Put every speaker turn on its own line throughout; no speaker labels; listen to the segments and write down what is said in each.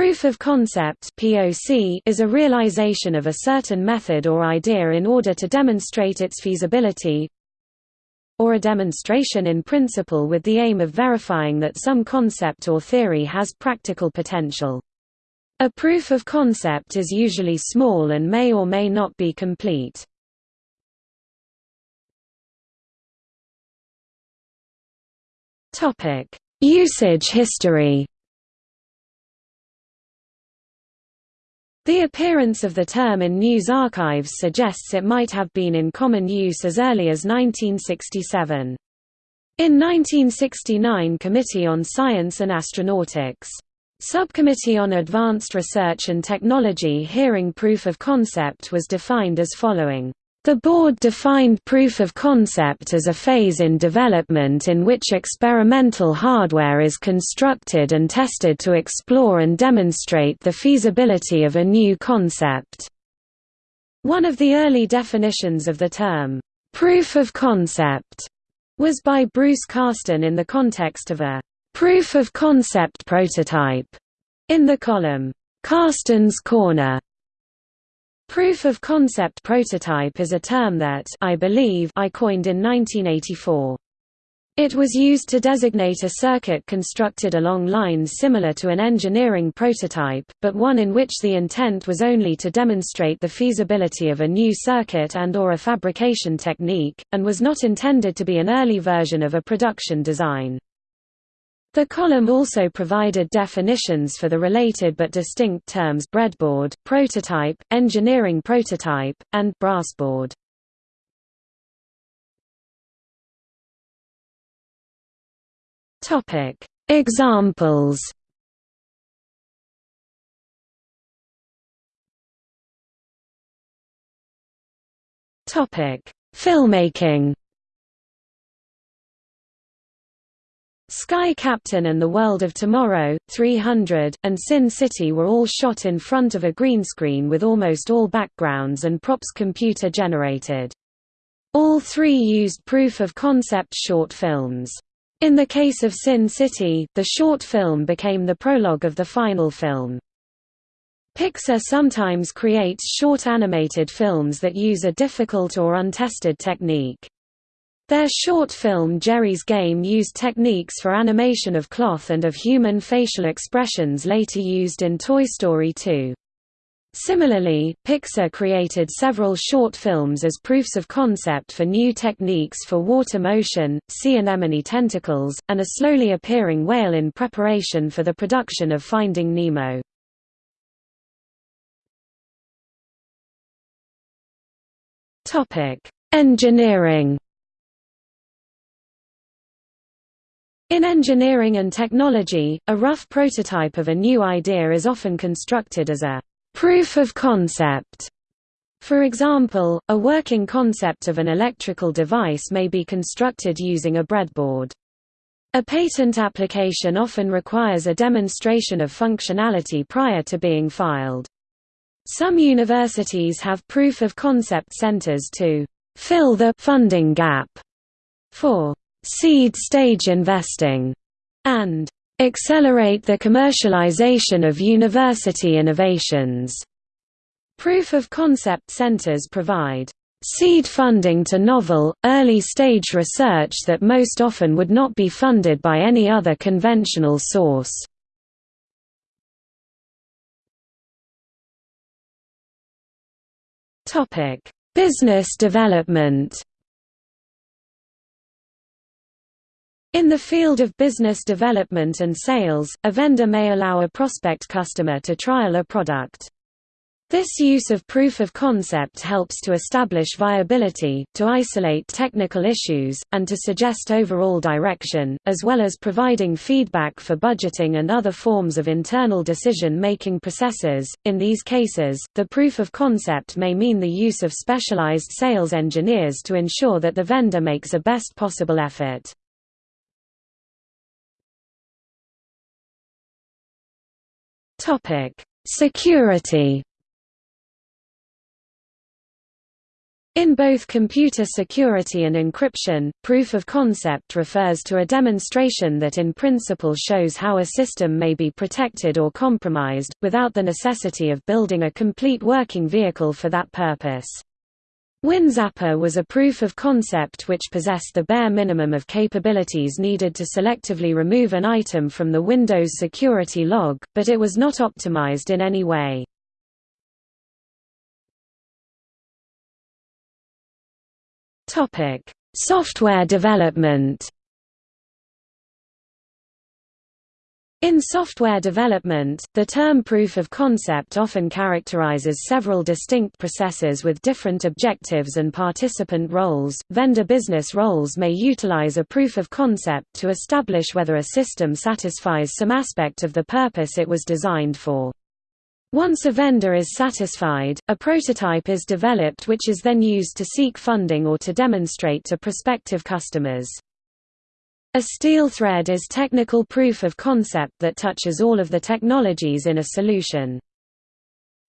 proof of concept (POC) is a realization of a certain method or idea in order to demonstrate its feasibility, or a demonstration in principle with the aim of verifying that some concept or theory has practical potential. A proof of concept is usually small and may or may not be complete. Usage history The appearance of the term in news archives suggests it might have been in common use as early as 1967. In 1969 Committee on Science and Astronautics. Subcommittee on Advanced Research and Technology hearing proof of concept was defined as following. The board defined proof of concept as a phase in development in which experimental hardware is constructed and tested to explore and demonstrate the feasibility of a new concept. One of the early definitions of the term, proof of concept, was by Bruce Carsten in the context of a proof of concept prototype in the column, Carsten's Corner Proof of concept prototype is a term that I believe I coined in 1984. It was used to designate a circuit constructed along lines similar to an engineering prototype, but one in which the intent was only to demonstrate the feasibility of a new circuit and or a fabrication technique, and was not intended to be an early version of a production design. The column also provided definitions for the related but distinct terms breadboard, prototype, engineering prototype, and brassboard. Topic: Examples. Topic: Filmmaking. Sky Captain and the World of Tomorrow, 300, and Sin City were all shot in front of a green screen with almost all backgrounds and props computer generated. All three used proof-of-concept short films. In the case of Sin City, the short film became the prologue of the final film. Pixar sometimes creates short animated films that use a difficult or untested technique. Their short film Geri's Game used techniques for animation of cloth and of human facial expressions later used in Toy Story 2. Similarly, Pixar created several short films as proofs of concept for new techniques for water motion, sea anemone tentacles, and a slowly appearing whale in preparation for the production of Finding Nemo. Engineering In engineering and technology, a rough prototype of a new idea is often constructed as a proof of concept. For example, a working concept of an electrical device may be constructed using a breadboard. A patent application often requires a demonstration of functionality prior to being filed. Some universities have proof of concept centers to fill the funding gap for seed stage investing, and accelerate the commercialization of university innovations. Proof of concept centers provide seed funding to novel, early-stage research that most often would not be funded by any other conventional source. Business development In the field of business development and sales, a vendor may allow a prospect customer to trial a product. This use of proof of concept helps to establish viability, to isolate technical issues, and to suggest overall direction, as well as providing feedback for budgeting and other forms of internal decision-making processes. In these cases, the proof of concept may mean the use of specialized sales engineers to ensure that the vendor makes a best possible effort. Topic: Security. In both computer security and encryption, proof of concept refers to a demonstration that in principle shows how a system may be protected or compromised, without the necessity of building a complete working vehicle for that purpose. WinZapper was a proof of concept which possessed the bare minimum of capabilities needed to selectively remove an item from the Windows security log, but it was not optimized in any way. Software development. In software development, the term proof of concept often characterizes several distinct processes with different objectives and participant roles. Vendor business roles may utilize a proof of concept to establish whether a system satisfies some aspect of the purpose it was designed for. Once a vendor is satisfied, a prototype is developed which is then used to seek funding or to demonstrate to prospective customers. A steel thread is technical proof of concept that touches all of the technologies in a solution.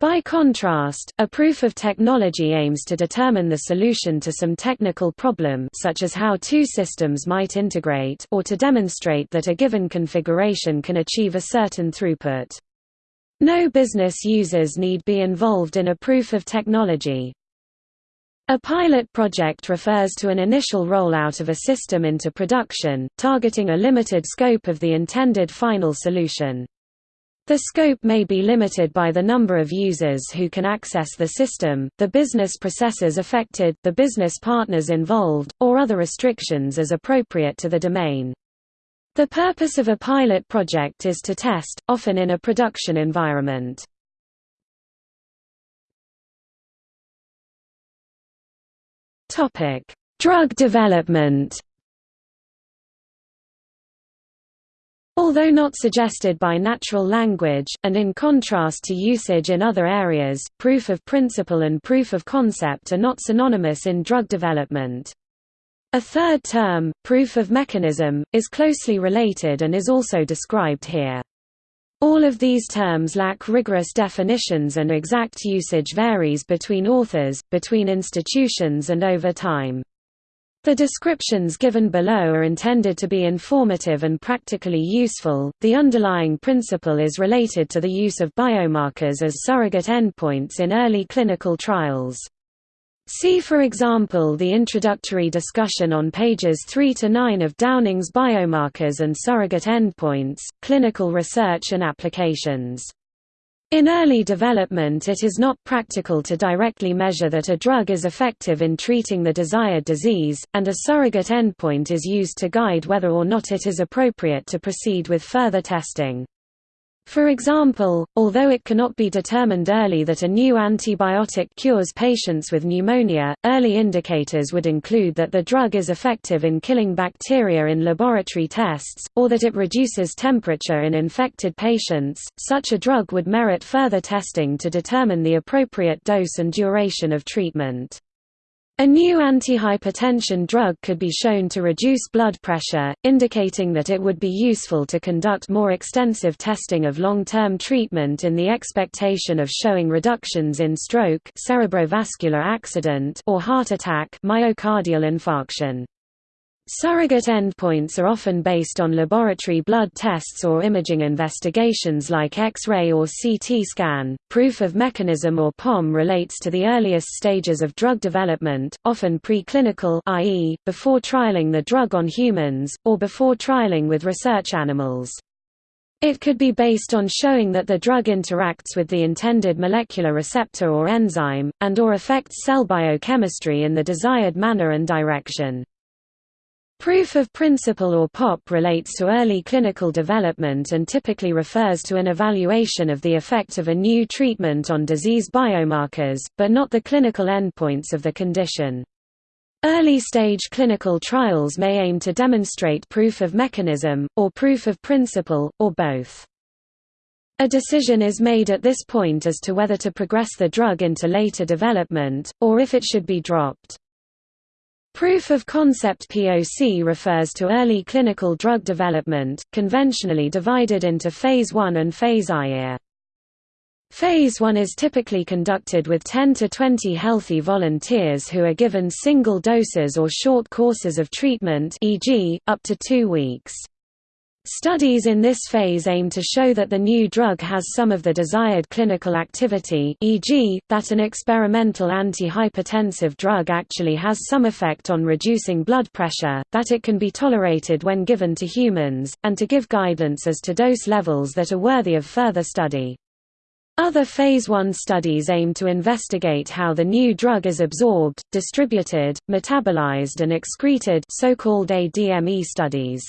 By contrast, a proof of technology aims to determine the solution to some technical problem such as how two systems might integrate or to demonstrate that a given configuration can achieve a certain throughput. No business users need be involved in a proof of technology. A pilot project refers to an initial rollout of a system into production, targeting a limited scope of the intended final solution. The scope may be limited by the number of users who can access the system, the business processes affected, the business partners involved, or other restrictions as appropriate to the domain. The purpose of a pilot project is to test, often in a production environment. Drug development Although not suggested by natural language, and in contrast to usage in other areas, proof of principle and proof of concept are not synonymous in drug development. A third term, proof of mechanism, is closely related and is also described here. All of these terms lack rigorous definitions and exact usage varies between authors, between institutions and over time. The descriptions given below are intended to be informative and practically useful. The underlying principle is related to the use of biomarkers as surrogate endpoints in early clinical trials. See for example the introductory discussion on pages 3 to 9 of Downing's Biomarkers and Surrogate Endpoints, Clinical Research and Applications. In early development it is not practical to directly measure that a drug is effective in treating the desired disease, and a surrogate endpoint is used to guide whether or not it is appropriate to proceed with further testing. For example, although it cannot be determined early that a new antibiotic cures patients with pneumonia, early indicators would include that the drug is effective in killing bacteria in laboratory tests, or that it reduces temperature in infected patients. Such a drug would merit further testing to determine the appropriate dose and duration of treatment. A new antihypertension drug could be shown to reduce blood pressure, indicating that it would be useful to conduct more extensive testing of long-term treatment in the expectation of showing reductions in stroke cerebrovascular accident or heart attack myocardial infarction. Surrogate endpoints are often based on laboratory blood tests or imaging investigations like X-ray or CT scan. Proof of mechanism or POM relates to the earliest stages of drug development, often preclinical i.e., before trialing the drug on humans, or before trialing with research animals. It could be based on showing that the drug interacts with the intended molecular receptor or enzyme, and or affects cell biochemistry in the desired manner and direction. Proof of principle or POP relates to early clinical development and typically refers to an evaluation of the effect of a new treatment on disease biomarkers, but not the clinical endpoints of the condition. Early-stage clinical trials may aim to demonstrate proof of mechanism, or proof of principle, or both. A decision is made at this point as to whether to progress the drug into later development, or if it should be dropped. Proof of concept POC refers to early clinical drug development, conventionally divided into Phase I and Phase IA. Phase 1 is typically conducted with 10 to 20 healthy volunteers who are given single doses or short courses of treatment e.g., up to two weeks. Studies in this phase aim to show that the new drug has some of the desired clinical activity e.g., that an experimental antihypertensive drug actually has some effect on reducing blood pressure, that it can be tolerated when given to humans, and to give guidance as to dose levels that are worthy of further study. Other Phase I studies aim to investigate how the new drug is absorbed, distributed, metabolized and excreted so-called ADME studies.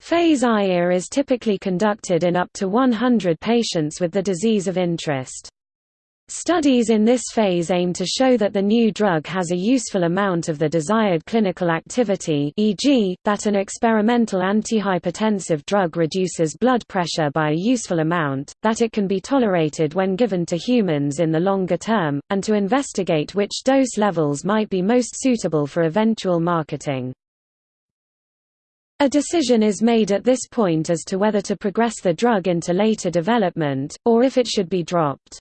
Phase IA is typically conducted in up to 100 patients with the disease of interest. Studies in this phase aim to show that the new drug has a useful amount of the desired clinical activity e.g., that an experimental antihypertensive drug reduces blood pressure by a useful amount, that it can be tolerated when given to humans in the longer term, and to investigate which dose levels might be most suitable for eventual marketing. A decision is made at this point as to whether to progress the drug into later development, or if it should be dropped.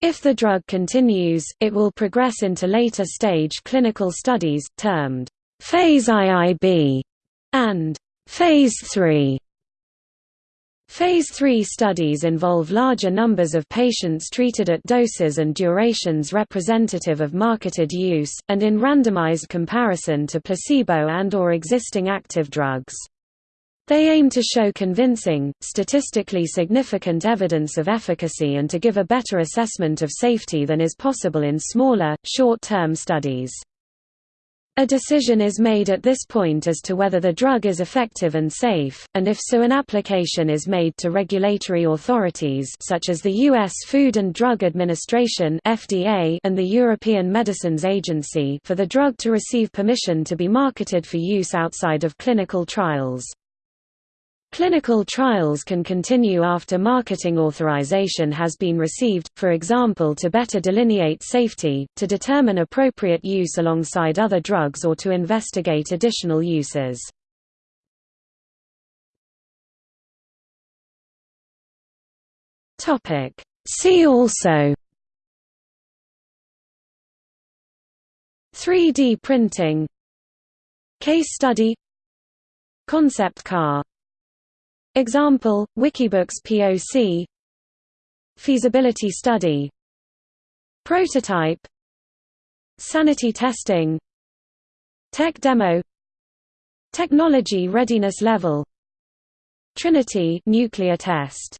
If the drug continues, it will progress into later stage clinical studies, termed phase IIB and phase 3. Phase 3 studies involve larger numbers of patients treated at doses and durations representative of marketed use, and in randomized comparison to placebo and or existing active drugs. They aim to show convincing, statistically significant evidence of efficacy and to give a better assessment of safety than is possible in smaller, short-term studies. A decision is made at this point as to whether the drug is effective and safe, and if so an application is made to regulatory authorities such as the U.S. Food and Drug Administration (FDA) and the European Medicines Agency for the drug to receive permission to be marketed for use outside of clinical trials. Clinical trials can continue after marketing authorization has been received, for example to better delineate safety, to determine appropriate use alongside other drugs or to investigate additional uses. See also 3D printing Case study Concept car Example, Wikibooks POC Feasibility study. Prototype. Sanity testing. Tech demo. Technology readiness level. Trinity nuclear test